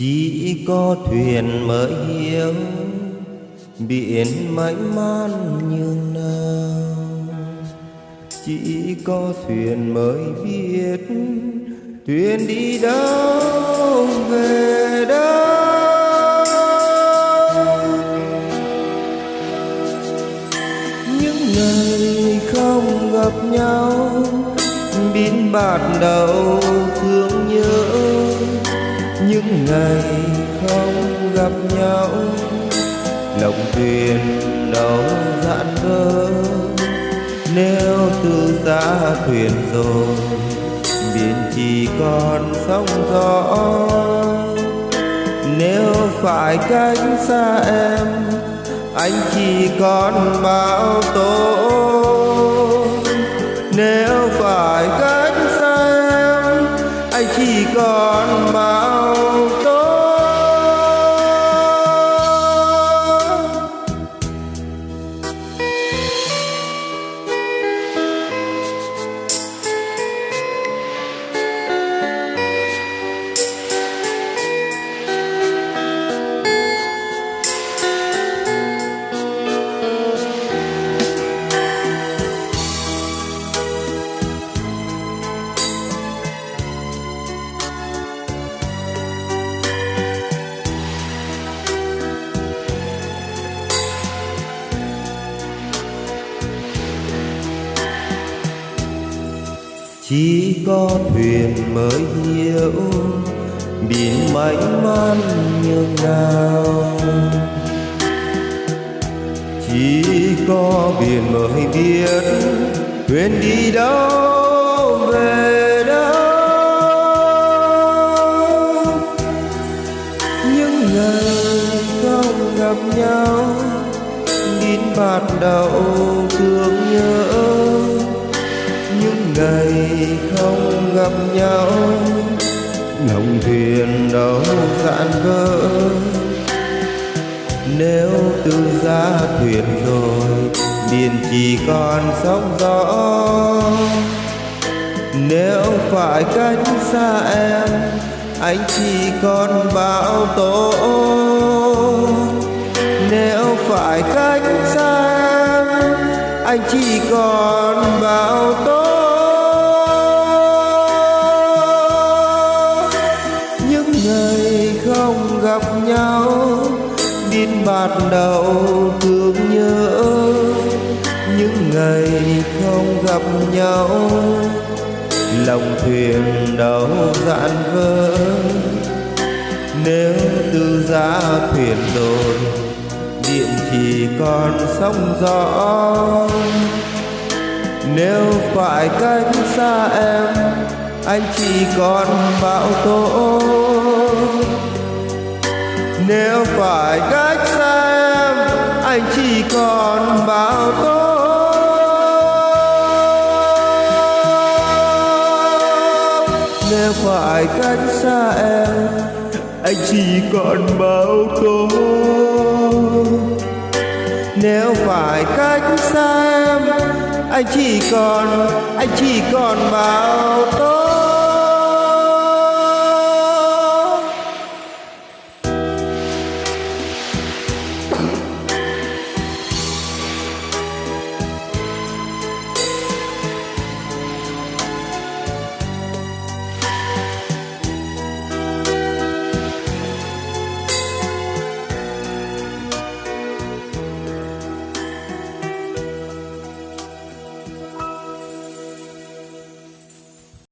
Chỉ có thuyền mới hiểu Biển mãi man như nào chỉ có thuyền mới biết thuyền đi đâu, về đâu. Những ngày không gặp nhau biến bạt đầu thương nhớ. Những ngày không gặp nhau, lòng thuyền đâu dạn vỡ nếu từ xa thuyền rồi, biển chỉ còn sóng gió. Nếu phải cách xa em, anh chỉ còn bao tố. Chỉ có thuyền mới hiểu, biển mãnh man nhường nào chỉ có biển mới biết thuyền đi đâu, về đâu. Những ngày không gặp nhau, đến bạt đầu thương nhớ ngày không gặp nhau. Lòng thuyền đâu dạn vỡ. Nếu từ ra thuyền rồi, biển chỉ còn sóng gió. Nếu phải cách xa em, anh chỉ còn bão tố. Nếu phải cách xa em, anh chỉ còn gặp nhau. Lòng thuyền đâu dạn vỡ. Nếu từ ra thuyền rồi, điện chỉ còn sóng gió. Nếu phải cách xa em, anh chỉ còn bão tố. Nếu phải cách xa em, anh chỉ còn bão tố. Nếu phải cách xa em, anh chỉ còn bao tố nếu phải cách xa em, anh chỉ còn, anh chỉ còn bao tố